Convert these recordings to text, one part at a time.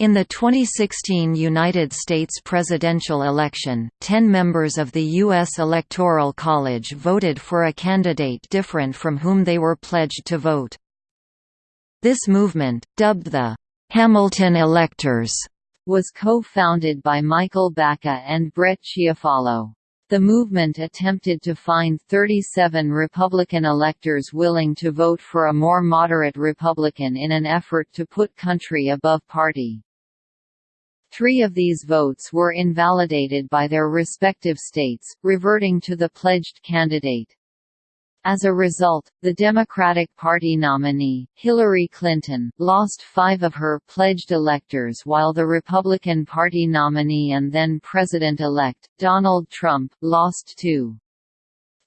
In the 2016 United States presidential election, ten members of the U.S. Electoral College voted for a candidate different from whom they were pledged to vote. This movement, dubbed the Hamilton Electors, was co-founded by Michael Baca and Bret Chiafalo. The movement attempted to find 37 Republican electors willing to vote for a more moderate Republican in an effort to put country above party. Three of these votes were invalidated by their respective states, reverting to the pledged candidate. As a result, the Democratic Party nominee, Hillary Clinton, lost five of her pledged electors while the Republican Party nominee and then President-elect, Donald Trump, lost two.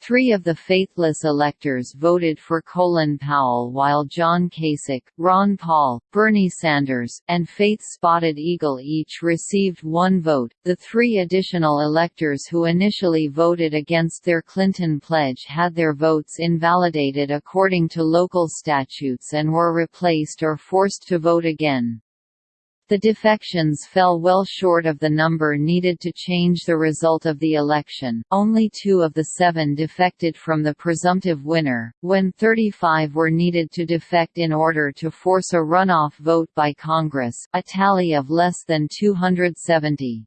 Three of the faithless electors voted for Colin Powell while John Kasich, Ron Paul, Bernie Sanders, and Faith Spotted Eagle each received one vote. The three additional electors who initially voted against their Clinton pledge had their votes invalidated according to local statutes and were replaced or forced to vote again. The defections fell well short of the number needed to change the result of the election, only two of the seven defected from the presumptive winner, when 35 were needed to defect in order to force a runoff vote by Congress, a tally of less than 270.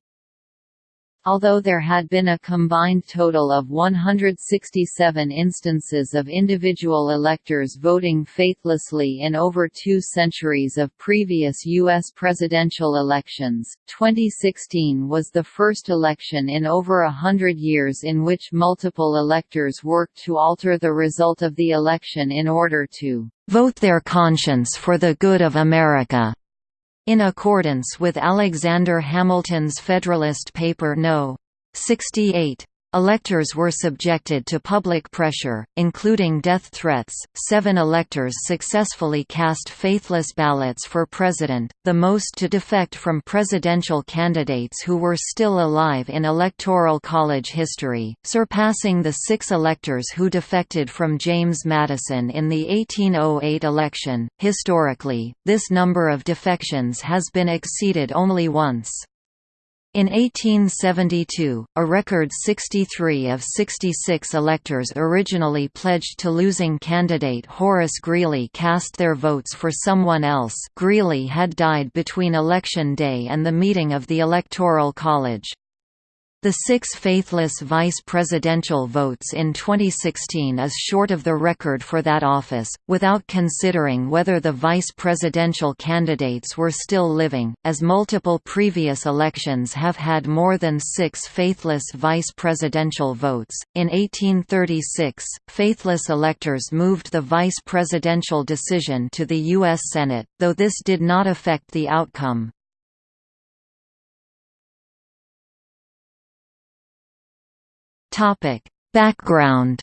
Although there had been a combined total of 167 instances of individual electors voting faithlessly in over two centuries of previous U.S. presidential elections, 2016 was the first election in over a hundred years in which multiple electors worked to alter the result of the election in order to vote their conscience for the good of America. In accordance with Alexander Hamilton's Federalist Paper No. 68, Electors were subjected to public pressure, including death threats. Seven electors successfully cast faithless ballots for president, the most to defect from presidential candidates who were still alive in Electoral College history, surpassing the six electors who defected from James Madison in the 1808 election. Historically, this number of defections has been exceeded only once. In 1872, a record 63 of 66 electors originally pledged to losing candidate Horace Greeley cast their votes for someone else Greeley had died between Election Day and the meeting of the Electoral College. The six faithless vice presidential votes in 2016 is short of the record for that office, without considering whether the vice presidential candidates were still living, as multiple previous elections have had more than six faithless vice presidential votes. In 1836, faithless electors moved the vice presidential decision to the U.S. Senate, though this did not affect the outcome. Topic: Background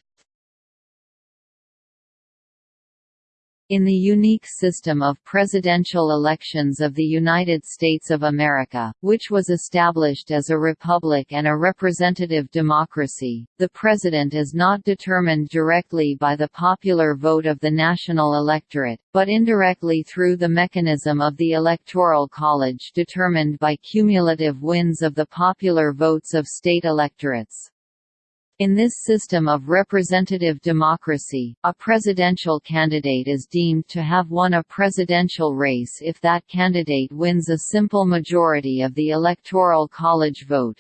In the unique system of presidential elections of the United States of America, which was established as a republic and a representative democracy, the president is not determined directly by the popular vote of the national electorate, but indirectly through the mechanism of the Electoral College determined by cumulative wins of the popular votes of state electorates. In this system of representative democracy, a presidential candidate is deemed to have won a presidential race if that candidate wins a simple majority of the Electoral College vote.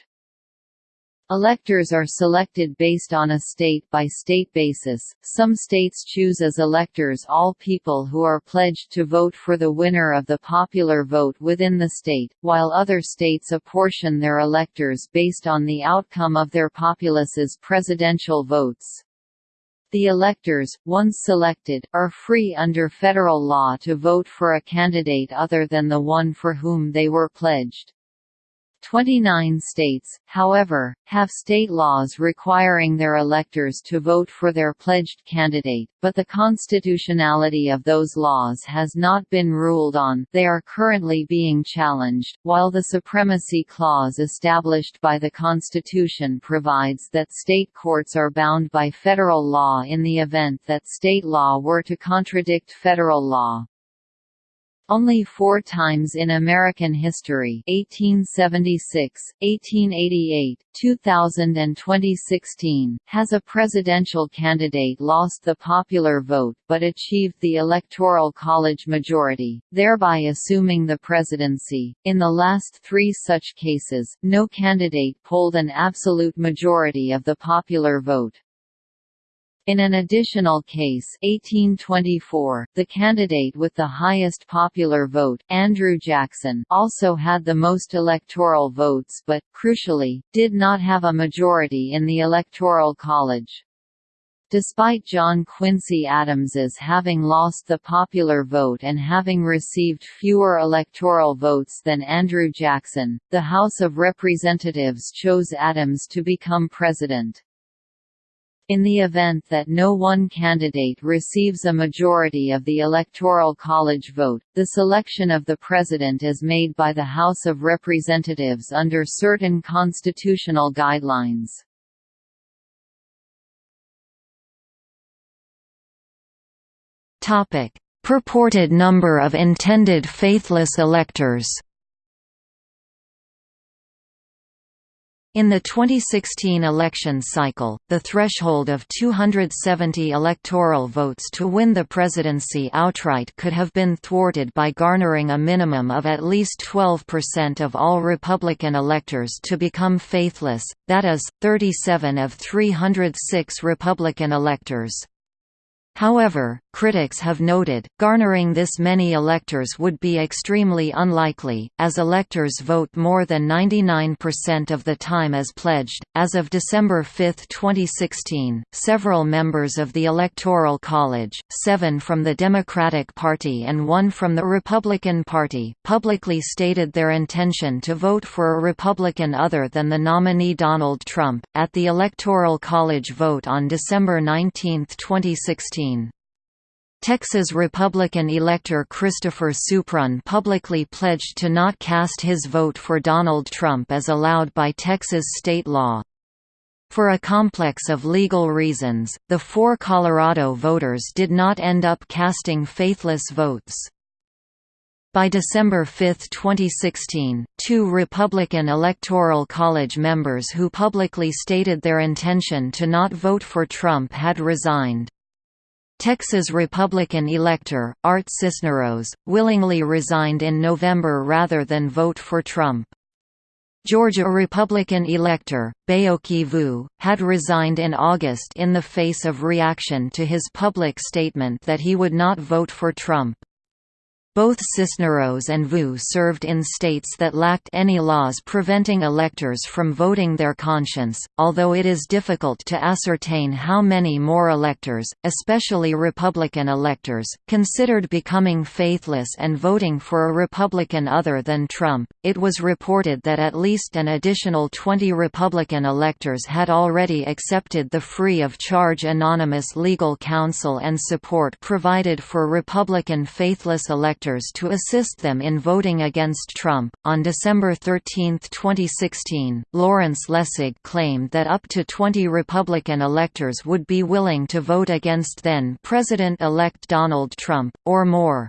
Electors are selected based on a state-by-state -state basis. Some states choose as electors all people who are pledged to vote for the winner of the popular vote within the state, while other states apportion their electors based on the outcome of their populace's presidential votes. The electors, once selected, are free under federal law to vote for a candidate other than the one for whom they were pledged. 29 states, however, have state laws requiring their electors to vote for their pledged candidate, but the constitutionality of those laws has not been ruled on they are currently being challenged, while the Supremacy Clause established by the Constitution provides that state courts are bound by federal law in the event that state law were to contradict federal law. Only four times in American history 1876, 1888, 2000 and 2016 has a presidential candidate lost the popular vote but achieved the Electoral College majority, thereby assuming the presidency. In the last three such cases, no candidate polled an absolute majority of the popular vote. In an additional case 1824, the candidate with the highest popular vote, Andrew Jackson also had the most electoral votes but, crucially, did not have a majority in the Electoral College. Despite John Quincy Adams's having lost the popular vote and having received fewer electoral votes than Andrew Jackson, the House of Representatives chose Adams to become president. In the event that no one candidate receives a majority of the Electoral College vote, the selection of the President is made by the House of Representatives under certain constitutional guidelines. Purported number of intended faithless electors In the 2016 election cycle, the threshold of 270 electoral votes to win the presidency outright could have been thwarted by garnering a minimum of at least 12% of all Republican electors to become faithless, that is, 37 of 306 Republican electors. However, critics have noted, garnering this many electors would be extremely unlikely, as electors vote more than 99% of the time as pledged. As of December 5, 2016, several members of the Electoral College, seven from the Democratic Party and one from the Republican Party, publicly stated their intention to vote for a Republican other than the nominee Donald Trump, at the Electoral College vote on December 19, 2016. Texas Republican elector Christopher Suprun publicly pledged to not cast his vote for Donald Trump as allowed by Texas state law. For a complex of legal reasons, the four Colorado voters did not end up casting faithless votes. By December 5, 2016, two Republican Electoral College members who publicly stated their intention to not vote for Trump had resigned. Texas Republican elector, Art Sisneros, willingly resigned in November rather than vote for Trump. Georgia Republican elector, Baoky Vu, had resigned in August in the face of reaction to his public statement that he would not vote for Trump. Both Sisneros and Vu served in states that lacked any laws preventing electors from voting their conscience, although it is difficult to ascertain how many more electors, especially Republican electors, considered becoming faithless and voting for a Republican other than Trump. It was reported that at least an additional 20 Republican electors had already accepted the free of charge anonymous legal counsel and support provided for Republican faithless electors electors to assist them in voting against Trump. On December 13, 2016, Lawrence Lessig claimed that up to 20 Republican electors would be willing to vote against then President elect Donald Trump, or more.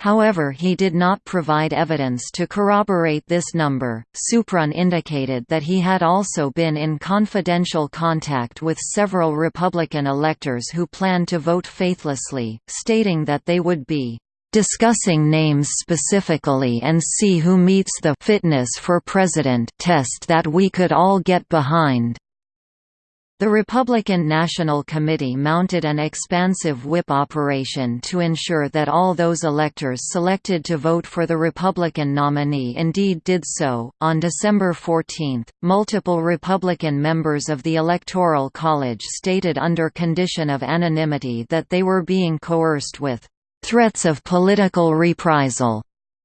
However, he did not provide evidence to corroborate this number. Suprun indicated that he had also been in confidential contact with several Republican electors who planned to vote faithlessly, stating that they would be discussing names specifically and see who meets the fitness for president test that we could all get behind. The Republican National Committee mounted an expansive whip operation to ensure that all those electors selected to vote for the Republican nominee indeed did so. On December 14, multiple Republican members of the Electoral College stated under condition of anonymity that they were being coerced with threats of political reprisal,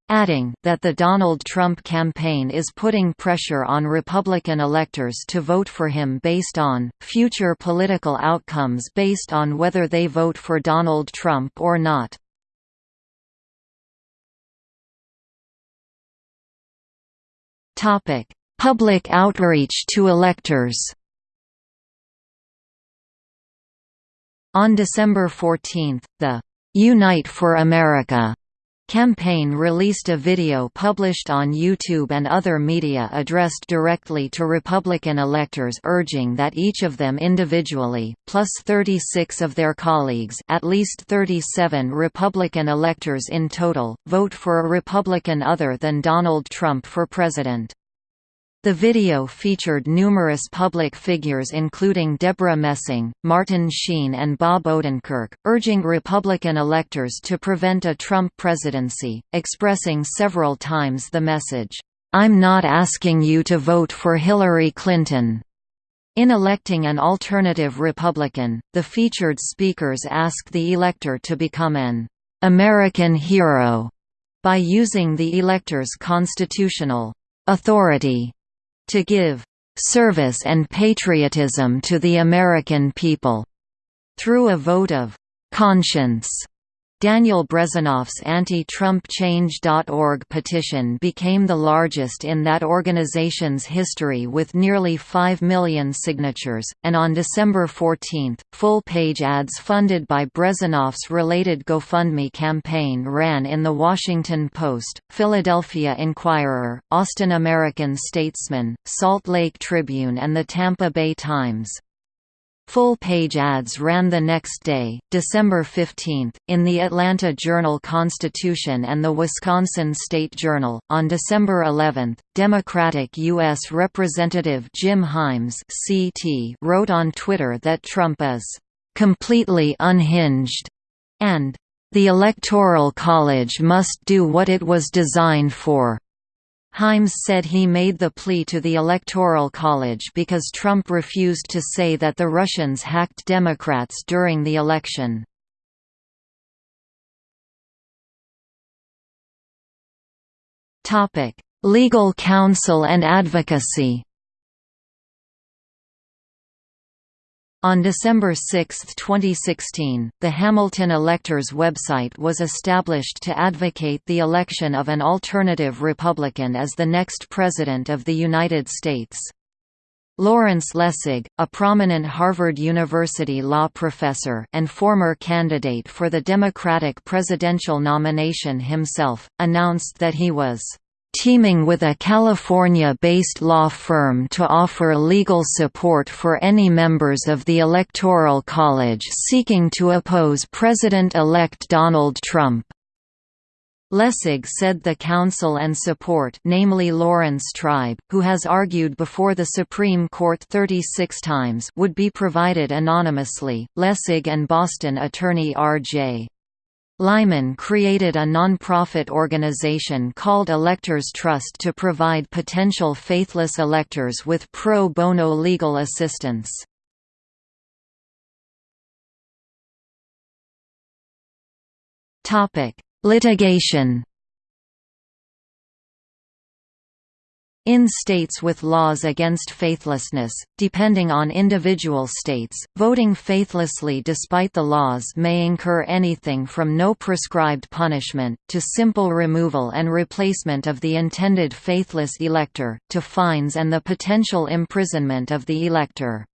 adding that the Donald Trump campaign is putting pressure on Republican electors to vote for him based on future political outcomes based on whether they vote for Donald Trump or not. Public outreach to electors. On December 14, the Unite for America Campaign released a video published on YouTube and other media addressed directly to Republican electors urging that each of them individually, plus 36 of their colleagues at least 37 Republican electors in total, vote for a Republican other than Donald Trump for president. The video featured numerous public figures including Debra Messing, Martin Sheen and Bob Odenkirk, urging Republican electors to prevent a Trump presidency, expressing several times the message, "'I'm not asking you to vote for Hillary Clinton'." In electing an alternative Republican, the featured speakers ask the elector to become an "'American hero' by using the elector's constitutional authority to give service and patriotism to the American people through a vote of conscience. Daniel Brezenoff's anti-Trump Change.org petition became the largest in that organization's history with nearly 5 million signatures, and on December 14, full-page ads funded by Brezenoff's related GoFundMe campaign ran in The Washington Post, Philadelphia Inquirer, Austin American Statesman, Salt Lake Tribune and the Tampa Bay Times. Full-page ads ran the next day, December 15, in the Atlanta Journal-Constitution and the Wisconsin State Journal. On December 11, Democratic U.S. Representative Jim Himes (CT) wrote on Twitter that Trump is completely unhinged and the Electoral College must do what it was designed for. Himes said he made the plea to the Electoral College because Trump refused to say that the Russians hacked Democrats during the election. Legal counsel and advocacy On December 6, 2016, the Hamilton Electors website was established to advocate the election of an alternative Republican as the next President of the United States. Lawrence Lessig, a prominent Harvard University law professor and former candidate for the Democratic presidential nomination himself, announced that he was teaming with a California-based law firm to offer legal support for any members of the Electoral College seeking to oppose President-elect Donald Trump. Lessig said the counsel and support namely Laurence Tribe, who has argued before the Supreme Court 36 times would be provided anonymously. Lessig and Boston attorney R.J. Lyman created a non-profit organization called Electors Trust to provide potential faithless electors with pro bono legal assistance. Litigation In states with laws against faithlessness, depending on individual states, voting faithlessly despite the laws may incur anything from no prescribed punishment, to simple removal and replacement of the intended faithless elector, to fines and the potential imprisonment of the elector.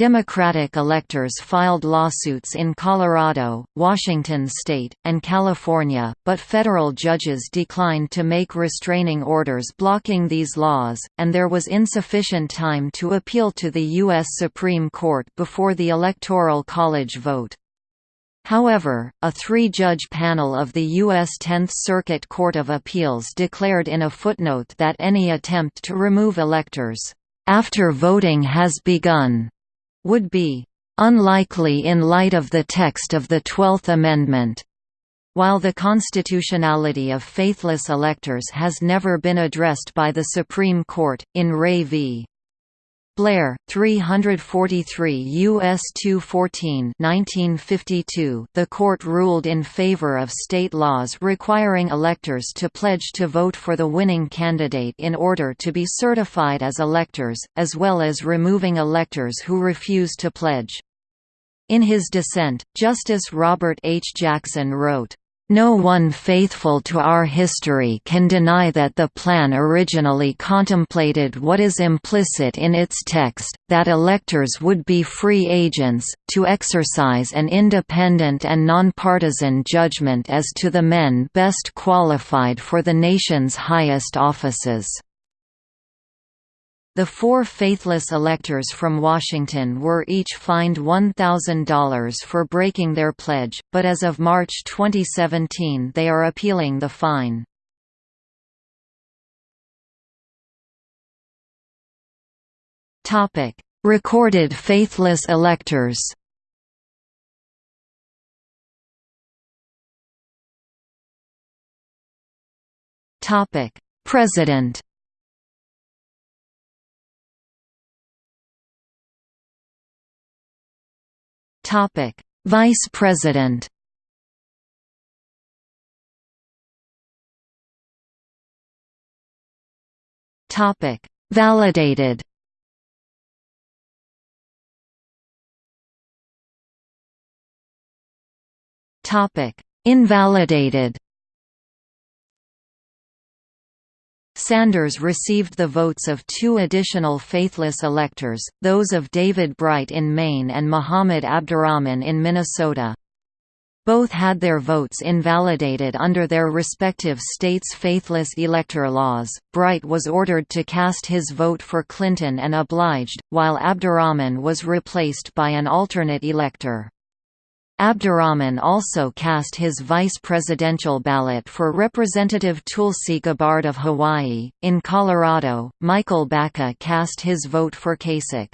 Democratic electors filed lawsuits in Colorado, Washington state, and California, but federal judges declined to make restraining orders blocking these laws, and there was insufficient time to appeal to the U.S. Supreme Court before the Electoral College vote. However, a three-judge panel of the U.S. Tenth Circuit Court of Appeals declared in a footnote that any attempt to remove electors, "...after voting has begun," would be unlikely in light of the text of the Twelfth Amendment. While the constitutionality of faithless electors has never been addressed by the Supreme Court, in Ray v. Blair, 343 U.S. 214 1952, the court ruled in favor of state laws requiring electors to pledge to vote for the winning candidate in order to be certified as electors, as well as removing electors who refuse to pledge. In his dissent, Justice Robert H. Jackson wrote, No one faithful to our history can deny that the plan originally contemplated what is implicit in its text, that electors would be free agents, to exercise an independent and nonpartisan judgment as to the men best qualified for the nation's highest offices. The four faithless electors from Washington were each fined $1,000 for breaking their pledge, but as of March 2017 they are appealing the fine. Recorded faithless electors President Vice President. Topic: Validated. Topic: Invalidated. Sanders received the votes of two additional faithless electors, those of David Bright in Maine and Muhammad Abdurrahman in Minnesota. Both had their votes invalidated under their respective states' faithless elector laws. Bright was ordered to cast his vote for Clinton and obliged, while Abdirahman was replaced by an alternate elector. Abdurrahman also cast his vice presidential ballot for Representative Tulsi Gabbard of Hawaii. In Colorado, Michael Baca cast his vote for Kasich.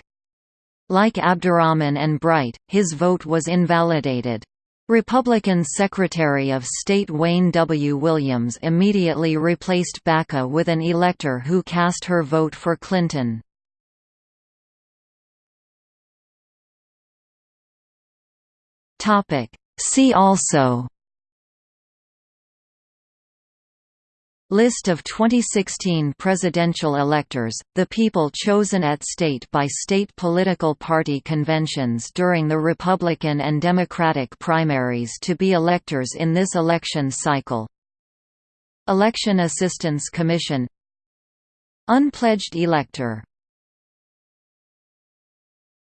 Like Abdurrahman and Bright, his vote was invalidated. Republican Secretary of State Wayne W. Williams immediately replaced Baca with an elector who cast her vote for Clinton. Topic. See also List of 2016 presidential electors, the people chosen at state by state political party conventions during the Republican and Democratic primaries to be electors in this election cycle Election Assistance Commission Unpledged elector